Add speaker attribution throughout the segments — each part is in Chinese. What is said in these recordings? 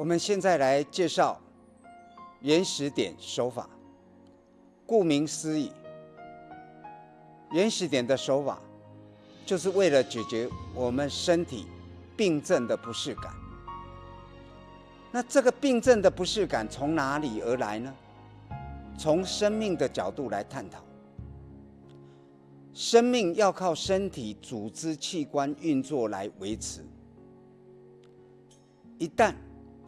Speaker 1: 我们现在来介绍原始点手法。顾名思义，原始点的手法就是为了解决我们身体病症的不适感。那这个病症的不适感从哪里而来呢？从生命的角度来探讨，生命要靠身体组织器官运作来维持。一旦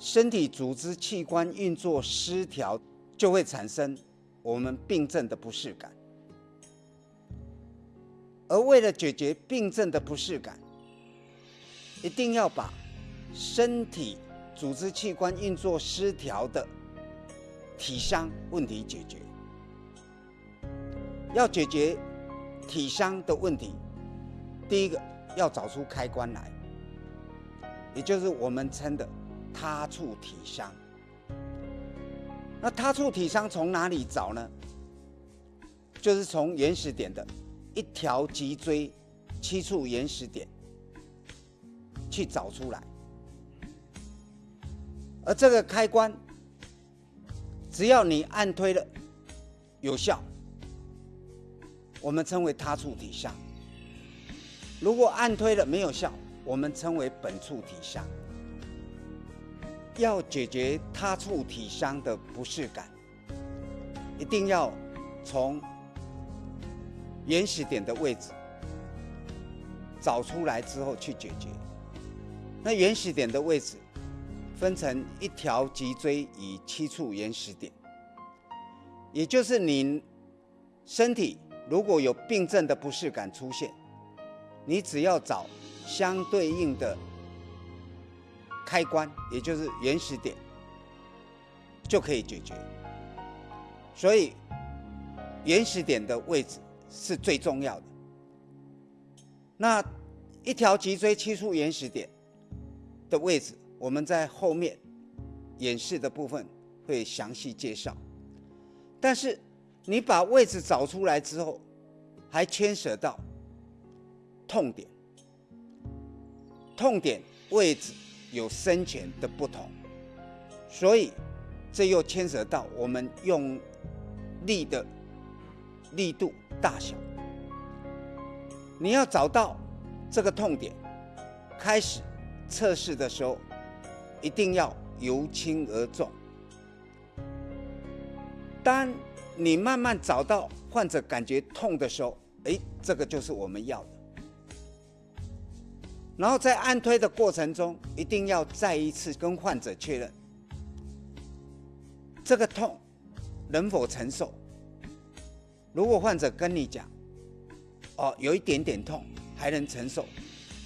Speaker 1: 身体组织器官运作失调，就会产生我们病症的不适感。而为了解决病症的不适感，一定要把身体组织器官运作失调的体伤问题解决。要解决体伤的问题，第一个要找出开关来。也就是我们称的他处体伤。那他处体伤从哪里找呢？就是从原始点的一条脊椎七处原始点去找出来。而这个开关，只要你按推了有效，我们称为他处体伤。如果按推了没有效，我们称为本处体伤。要解决他处体伤的不适感，一定要从原始点的位置找出来之后去解决。那原始点的位置分成一条脊椎与七处原始点，也就是你身体如果有病症的不适感出现，你只要找。相对应的开关，也就是原始点，就可以解决。所以，原始点的位置是最重要的。那一条脊椎七处原始点的位置，我们在后面演示的部分会详细介绍。但是，你把位置找出来之后，还牵涉到痛点。痛点位置有深浅的不同，所以这又牵涉到我们用力的力度大小。你要找到这个痛点，开始测试的时候，一定要由轻而重。当你慢慢找到患者感觉痛的时候，哎，这个就是我们要的。然后在按推的过程中，一定要再一次跟患者确认这个痛能否承受。如果患者跟你讲，哦，有一点点痛还能承受，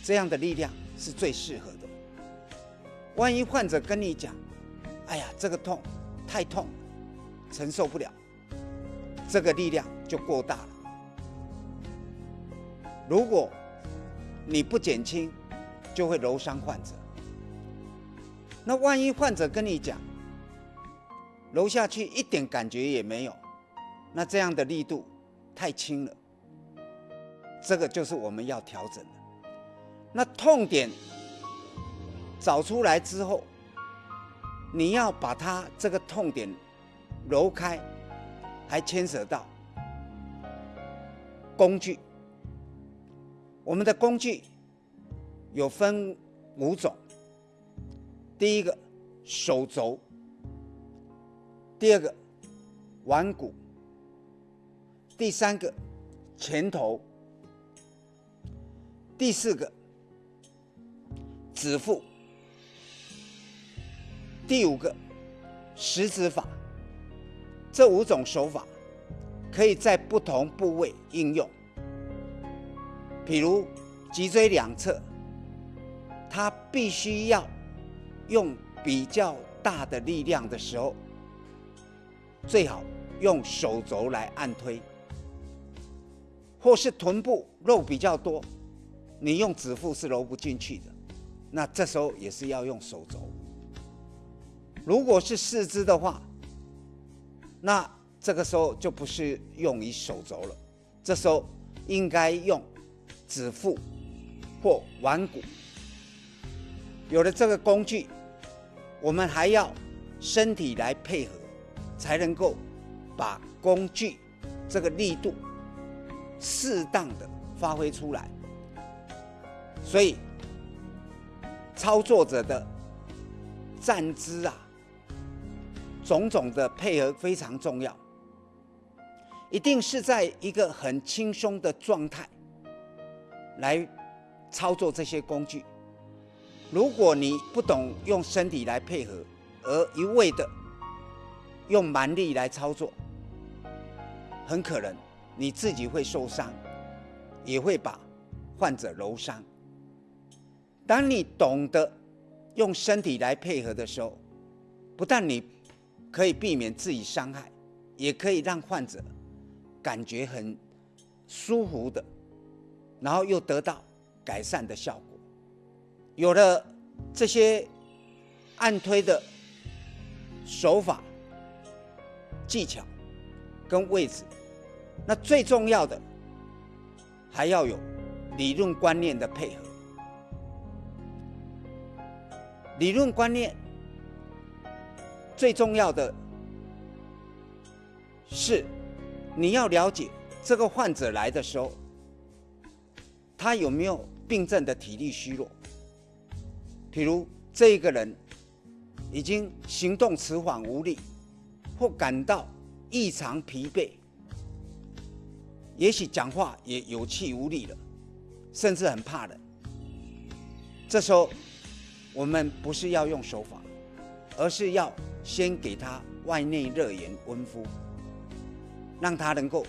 Speaker 1: 这样的力量是最适合的。万一患者跟你讲，哎呀，这个痛太痛，承受不了，这个力量就过大了。如果你不减轻，就会揉伤患者。那万一患者跟你讲，揉下去一点感觉也没有，那这样的力度太轻了。这个就是我们要调整的。那痛点找出来之后，你要把它这个痛点揉开，还牵涉到工具。我们的工具。有分五种，第一个手肘，第二个腕骨，第三个前头，第四个指腹，第五个食指法。这五种手法可以在不同部位应用，比如脊椎两侧。它必须要用比较大的力量的时候，最好用手肘来按推，或是臀部肉比较多，你用指腹是揉不进去的，那这时候也是要用手肘。如果是四肢的话，那这个时候就不是用于手肘了，这时候应该用指腹或腕骨。有了这个工具，我们还要身体来配合，才能够把工具这个力度适当的发挥出来。所以，操作者的站姿啊，种种的配合非常重要。一定是在一个很轻松的状态来操作这些工具。如果你不懂用身体来配合，而一味的用蛮力来操作，很可能你自己会受伤，也会把患者揉伤。当你懂得用身体来配合的时候，不但你可以避免自己伤害，也可以让患者感觉很舒服的，然后又得到改善的效果。有了这些按推的手法、技巧跟位置，那最重要的还要有理论观念的配合。理论观念最重要的是，你要了解这个患者来的时候，他有没有病症的体力虚弱。比如这一个人已经行动迟缓无力，或感到异常疲惫，也许讲话也有气无力了，甚至很怕冷。这时候。我们不是要用手法，而是要先给他外内热源温敷，让他能够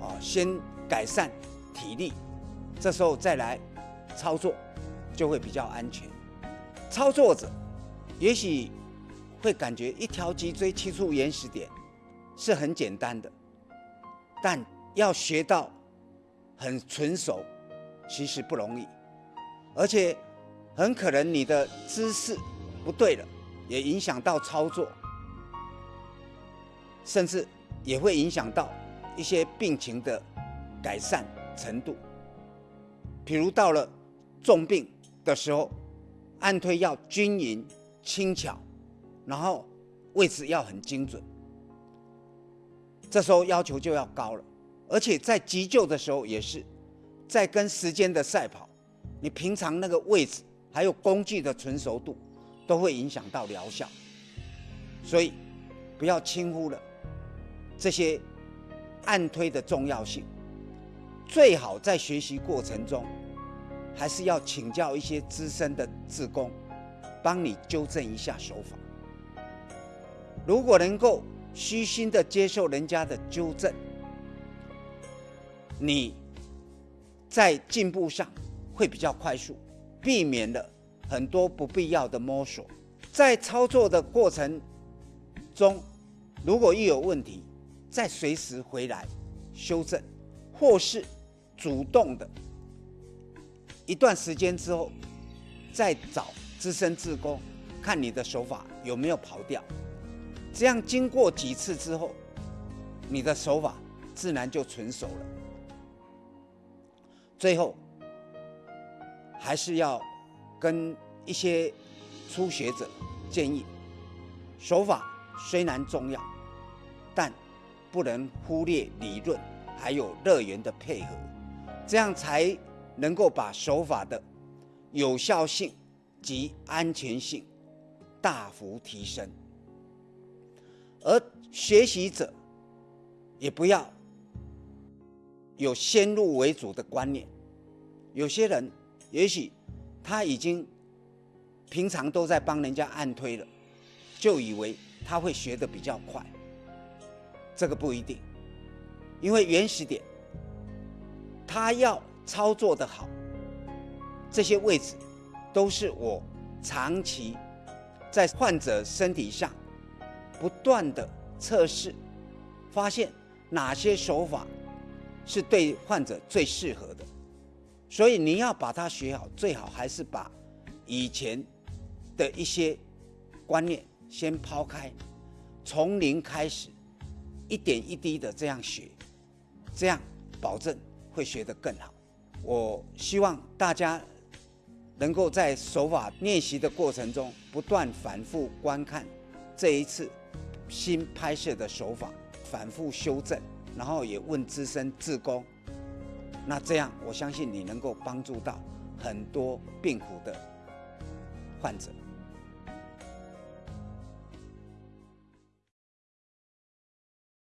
Speaker 1: 啊先改善体力，这时候再来操作就会比较安全。操作者也许会感觉一条脊椎切出原始点是很简单的，但要学到很纯熟，其实不容易，而且。很可能你的姿势不对了，也影响到操作，甚至也会影响到一些病情的改善程度。比如到了重病的时候，按推要均匀、轻巧，然后位置要很精准，这时候要求就要高了。而且在急救的时候也是，在跟时间的赛跑，你平常那个位置。还有工具的纯熟度，都会影响到疗效，所以不要轻忽了这些按推的重要性。最好在学习过程中，还是要请教一些资深的志工，帮你纠正一下手法。如果能够虚心的接受人家的纠正，你在进步上会比较快速。避免了很多不必要的摸索，在操作的过程中，如果一有问题，再随时回来修正，或是主动的，一段时间之后再找资深志工看你的手法有没有跑掉，这样经过几次之后，你的手法自然就纯熟了。最后。还是要跟一些初学者建议，手法虽然重要，但不能忽略理论还有乐园的配合，这样才能够把手法的有效性及安全性大幅提升。而学习者也不要有先入为主的观念，有些人。也许他已经平常都在帮人家按推了，就以为他会学的比较快。这个不一定，因为原始点他要操作的好，这些位置都是我长期在患者身体上不断的测试，发现哪些手法是对患者最适合的。所以你要把它学好，最好还是把以前的一些观念先抛开，从零开始，一点一滴的这样学，这样保证会学得更好。我希望大家能够在手法练习的过程中不断反复观看这一次新拍摄的手法，反复修正，然后也问资深志工。那这样，我相信你能够帮助到很多病苦的患者。